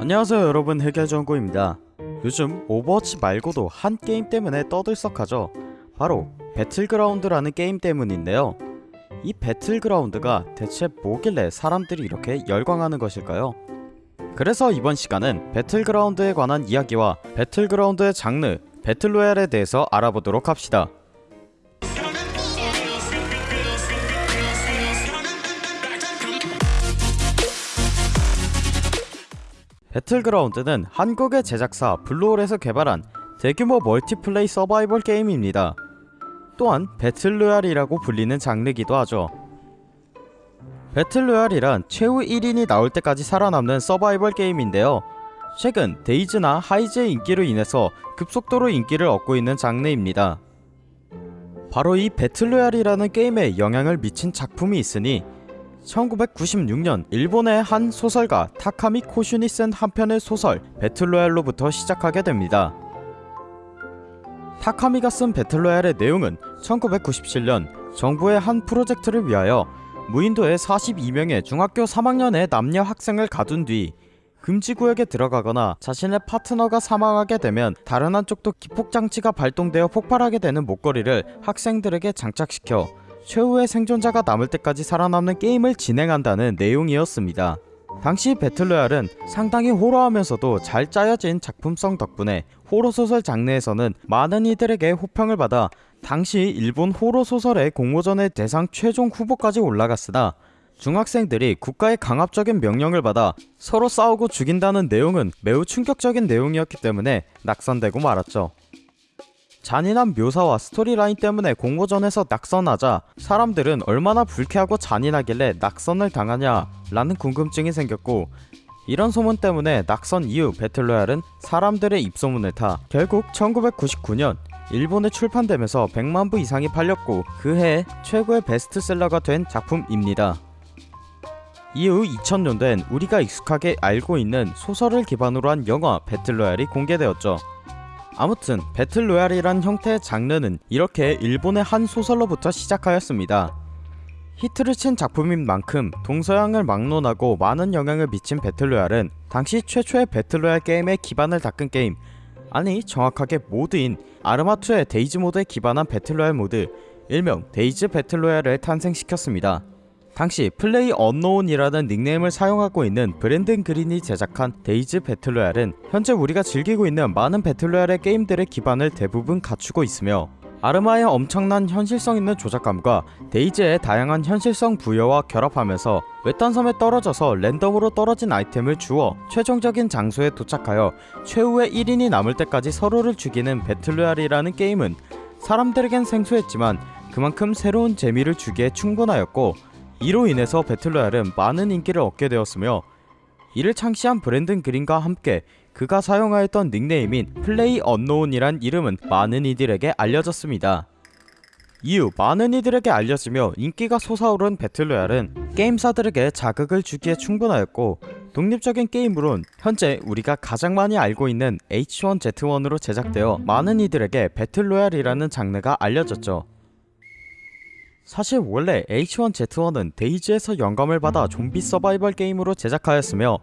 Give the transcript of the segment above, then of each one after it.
안녕하세요 여러분. 해결정구입니다. 요즘 오버워치 말고도 한 게임 때문에 떠들썩하죠? 바로 배틀그라운드라는 게임 때문인데요. 이 배틀그라운드가 대체 뭐길래 사람들이 이렇게 열광하는 것일까요? 그래서 이번 시간은 배틀그라운드에 관한 이야기와 배틀그라운드의 장르, 배틀로얄에 대해서 알아보도록 합시다 배틀그라운드는 한국의 제작사 블루홀에서 개발한 대규모 멀티플레이 서바이벌 게임입니다. 또한 배틀로얄이라고 불리는 장르기도 하죠. 배틀로얄이란 최후 1인이 나올 때까지 살아남는 서바이벌 게임인데요. 최근 데이즈나 하이즈의 인기로 인해서 급속도로 인기를 얻고 있는 장르입니다. 바로 이 배틀로얄이라는 게임에 영향을 미친 작품이 있으니 1996년 일본의 한 소설가 타카미 코슈니 쓴 한 편의 소설 배틀로얄로부터 시작하게 됩니다. 타카미가 쓴 배틀로얄의 내용은 1997년 정부의 한 프로젝트를 위하여 무인도에 42명의 중학교 3학년의 남녀 학생을 가둔 뒤 금지구역에 들어가거나 자신의 파트너가 사망하게 되면 다른 한쪽도 기폭장치가 발동되어 폭발하게 되는 목걸이를 학생들에게 장착시켜 최후의 생존자가 남을 때까지 살아남는 게임을 진행한다는 내용이었습니다. 당시 배틀로얄은 상당히 호러하면서도 잘 짜여진 작품성 덕분에 호러소설 장르에서는 많은 이들에게 호평을 받아 당시 일본 호러소설의 공모전의 대상 최종 후보까지 올라갔으나 중학생들이 국가의 강압적인 명령을 받아 서로 싸우고 죽인다는 내용은 매우 충격적인 내용이었기 때문에 낙선되고 말았죠. 잔인한 묘사와 스토리라인 때문에 공모전에서 낙선하자 사람들은 얼마나 불쾌하고 잔인하길래 낙선을 당하냐 라는 궁금증이 생겼고 이런 소문 때문에 낙선 이후 배틀로얄은 사람들의 입소문을 타 결국 1999년 일본에 출판되면서 100만 부 이상이 팔렸고 그해 최고의 베스트셀러가 된 작품입니다. 이후 2000년된 우리가 익숙하게 알고 있는 소설을 기반으로 한 영화 배틀로얄이 공개되었죠. 아무튼 배틀로얄이란 형태의 장르는 이렇게 일본의 한 소설로부터 시작하였습니다. 히트를 친 작품인 만큼 동서양을 막론하고 많은 영향을 미친 배틀로얄은 당시 최초의 배틀로얄 게임의 기반을 닦은 게임 아니 정확하게 모드인 아르마2의 데이즈 모드에 기반한 배틀로얄 모드 일명 데이즈 배틀로얄을 탄생시켰습니다. 당시 플레이 언노운이라는 닉네임을 사용하고 있는 브랜든 그린이 제작한 데이즈 배틀로얄은 현재 우리가 즐기고 있는 많은 배틀로얄의 게임들의 기반을 대부분 갖추고 있으며 아르마의 엄청난 현실성 있는 조작감과 데이즈의 다양한 현실성 부여와 결합하면서 외딴 섬에 떨어져서 랜덤으로 떨어진 아이템을 주워 최종적인 장소에 도착하여 최후의 1인이 남을 때까지 서로를 죽이는 배틀로얄이라는 게임은 사람들에겐 생소했지만 그만큼 새로운 재미를 주기에 충분하였고 이로 인해서 배틀로얄은 많은 인기를 얻게 되었으며 이를 창시한 브랜든 그린과 함께 그가 사용하였던 닉네임인 플레이 언노운이란 이름은 많은 이들에게 알려졌습니다. 이후 많은 이들에게 알려지며 인기가 솟아오른 배틀로얄은 게임사들에게 자극을 주기에 충분하였고 독립적인 게임으론 현재 우리가 가장 많이 알고 있는 H1Z1으로 제작되어 많은 이들에게 배틀로얄이라는 장르가 알려졌죠. 사실 원래 H1Z1은 데이즈에서 영감을 받아 좀비 서바이벌 게임으로 제작하였으며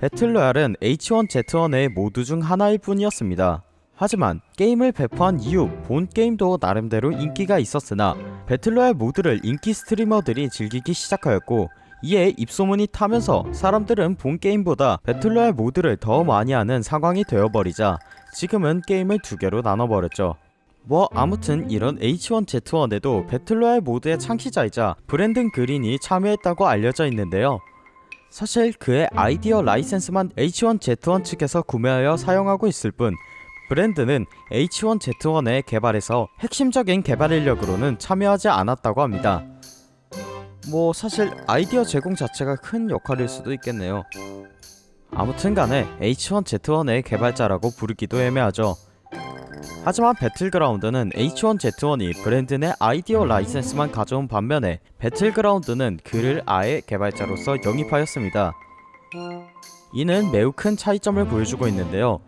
배틀로얄은 H1Z1의 모두 중 하나일 뿐이었습니다. 하지만 게임을 배포한 이후 본 게임도 나름대로 인기가 있었으나 배틀로얄 모드를 인기 스트리머들이 즐기기 시작하였고 이에 입소문이 타면서 사람들은 본 게임보다 배틀로얄 모드를 더 많이 하는 상황이 되어버리자 지금은 게임을 두 개로 나눠버렸죠. 뭐 아무튼 이런 H1Z1에도 배틀로얄 모드의 창시자이자 브랜든 그린이 참여했다고 알려져 있는데요. 사실 그의 아이디어 라이센스만 H1Z1 측에서 구매하여 사용하고 있을 뿐 브랜든은 H1Z1의 개발에서 핵심적인 개발 인력으로는 참여하지 않았다고 합니다. 뭐 사실 아이디어 제공 자체가 큰 역할일 수도 있겠네요. 아무튼 간에 H1Z1의 개발자라고 부르기도 애매하죠. 하지만 배틀그라운드는 H1Z1이 브랜든의 아이디어 라이센스만 가져온 반면에 배틀그라운드는 그를 아예 개발자로서 영입하였습니다. 이는 매우 큰 차이점을 보여주고 있는데요.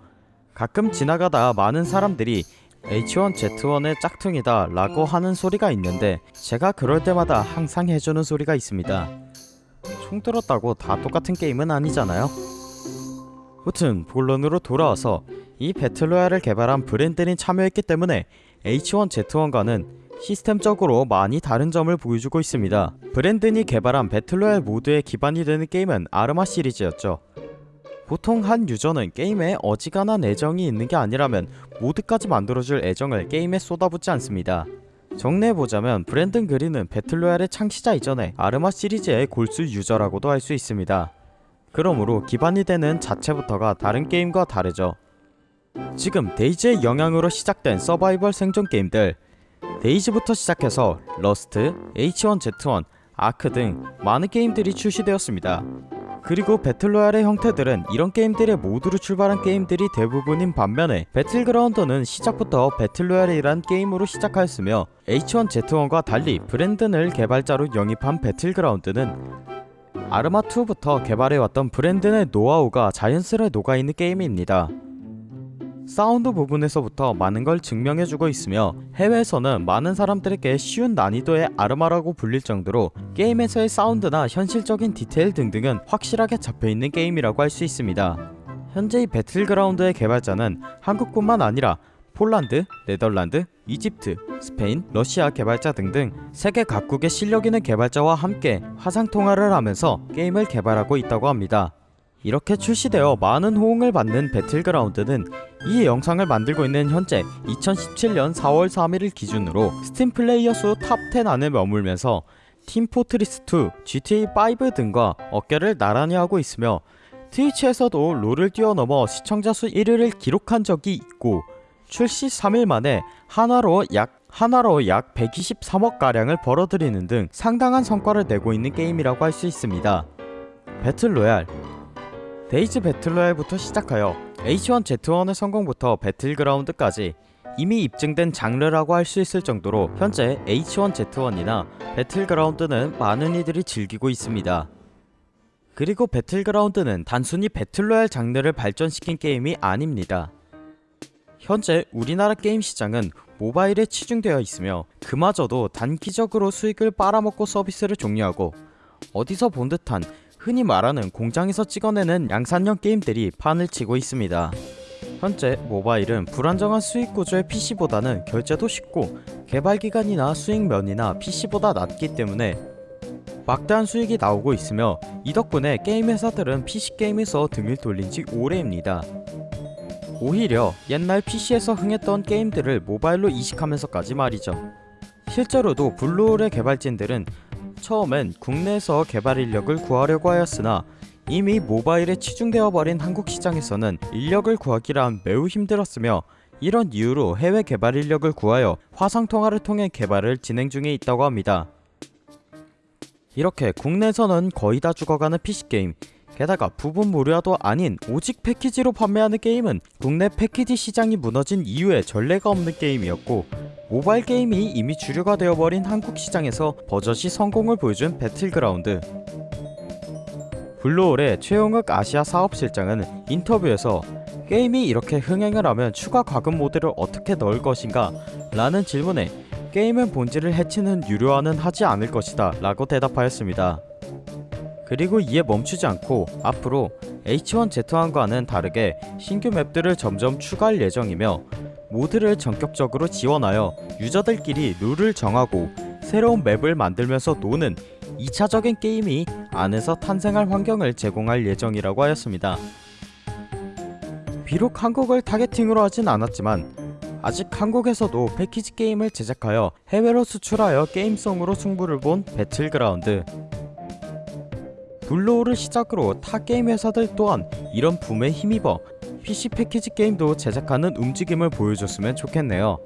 가끔 지나가다 많은 사람들이 H1Z1의 짝퉁이다 라고 하는 소리가 있는데 제가 그럴 때마다 항상 해주는 소리가 있습니다. 총 들었다고 다 똑같은 게임은 아니잖아요. 무튼 본론으로 돌아와서 이 배틀로얄을 개발한 브랜든이 참여했기 때문에 H1Z1과는 시스템적으로 많이 다른 점을 보여주고 있습니다. 브랜든이 개발한 배틀로얄 모드의 기반이 되는 게임은 아르마 시리즈였죠. 보통 한 유저는 게임에 어지간한 애정이 있는 게 아니라면 모드까지 만들어줄 애정을 게임에 쏟아붓지 않습니다. 정리해보자면 브랜든 그린은 배틀로얄의 창시자 이전에 아르마 시리즈의 골수 유저라고도 할 수 있습니다. 그러므로 기반이 되는 자체부터가 다른 게임과 다르죠. 지금 데이즈의 영향으로 시작된 서바이벌 생존 게임들 데이즈부터 시작해서 러스트, H1Z1, 아크 등 많은 게임들이 출시되었습니다. 그리고 배틀로얄의 형태들은 이런 게임들의 모드로 출발한 게임들이 대부분인 반면에 배틀그라운드는 시작부터 배틀로얄이란 게임으로 시작하였으며 H1Z1과 달리 브랜든을 개발자로 영입한 배틀그라운드는 아르마2부터 개발해왔던 브랜든의 노하우가 자연스레 녹아있는 게임입니다. 사운드 부분에서부터 많은 걸 증명해주고 있으며 해외에서는 많은 사람들에게 쉬운 난이도의 아르마라고 불릴 정도로 게임에서의 사운드나 현실적인 디테일 등등은 확실하게 잡혀있는 게임이라고 할 수 있습니다. 현재 이 배틀그라운드의 개발자는 한국뿐만 아니라 폴란드, 네덜란드, 이집트, 스페인, 러시아 개발자 등등 세계 각국의 실력 있는 개발자와 함께 화상통화를 하면서 게임을 개발하고 있다고 합니다. 이렇게 출시되어 많은 호응을 받는 배틀그라운드는 이 영상을 만들고 있는 현재 2017년 4월 3일을 기준으로 스팀 플레이어 수 탑 10 안에 머물면서 팀 포트리스2, GTA5 등과 어깨를 나란히 하고 있으며 트위치에서도 롤을 뛰어넘어 시청자 수 1위를 기록한 적이 있고 출시 3일 만에 한화로 약 한화로 약 123억 가량을 벌어들이는 등 상당한 성과를 내고 있는 게임이라고 할 수 있습니다. 배틀로얄 데이즈 배틀로얄부터 시작하여 H1Z1의 성공부터 배틀그라운드까지 이미 입증된 장르라고 할 수 있을 정도로 현재 H1Z1이나 배틀그라운드는 많은 이들이 즐기고 있습니다. 그리고 배틀그라운드는 단순히 배틀로얄 장르를 발전시킨 게임이 아닙니다. 현재 우리나라 게임 시장은 모바일에 치중되어 있으며 그마저도 단기적으로 수익을 빨아먹고 서비스를 종료하고 어디서 본 듯한 흔히 말하는 공장에서 찍어내는 양산형 게임들이 판을 치고 있습니다. 현재 모바일은 불안정한 수익 구조의 PC보다는 결제도 쉽고 개발 기간이나 수익 면이나 PC보다 낮기 때문에 막대한 수익이 나오고 있으며 이 덕분에 게임 회사들은 PC 게임에서 등을 돌린 지 오래입니다. 오히려 옛날 PC에서 흥했던 게임들을 모바일로 이식하면서까지 말이죠. 실제로도 블루홀의 개발진들은 처음엔 국내에서 개발 인력을 구하려고 하였으나 이미 모바일에 치중되어 버린 한국 시장에서는 인력을 구하기란 매우 힘들었으며 이런 이유로 해외 개발 인력을 구하여 화상통화를 통해 개발을 진행 중에 있다고 합니다. 이렇게 국내에서는 거의 다 죽어가는 PC게임 게다가 부분 무료화도 아닌 오직 패키지로 판매하는 게임은 국내 패키지 시장이 무너진 이후에 전례가 없는 게임이었고 모바일 게임이 이미 주류가 되어버린 한국 시장에서 버젓이 성공을 보여준 배틀그라운드 블루홀의 최용욱 아시아 사업실장은 인터뷰에서 게임이 이렇게 흥행을 하면 추가 과금 모드를 어떻게 넣을 것인가 라는 질문에 게임은 본질을 해치는 유료화는 하지 않을 것이다 라고 대답하였습니다. 그리고 이에 멈추지 않고 앞으로 H1Z1과는 다르게 신규 맵들을 점점 추가할 예정이며 모드를 전격적으로 지원하여 유저들끼리 룰을 정하고 새로운 맵을 만들면서 노는 2차적인 게임이 안에서 탄생할 환경을 제공할 예정이라고 하였습니다. 비록 한국을 targeting으로 하진 않았지만 아직 한국에서도 패키지 게임을 제작하여 해외로 수출하여 게임성으로 승부를 본 배틀그라운드 블루홀을 시작으로 타 게임 회사들 또한 이런 붐에 힘입어 PC 패키지 게임도 제작하는 움직임을 보여줬으면 좋겠네요.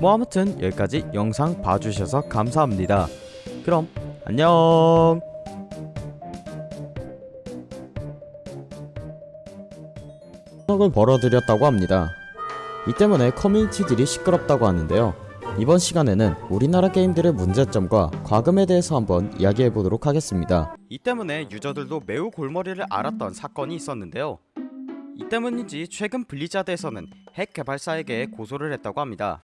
뭐 아무튼 여기까지 영상 봐주셔서 감사합니다. 그럼 안녕 억을 벌어들였다고 합니다. 이 때문에 커뮤니티들이 시끄럽다고 하는데요. 이번 시간에는 우리나라 게임들의 문제점과 과금에 대해서 한번 이야기해보도록 하겠습니다. 이 때문에 유저들도 매우 골머리를 앓았던 사건이 있었는데요. 이 때문인지 최근 블리자드에서는 핵 개발사에게 고소를 했다고 합니다.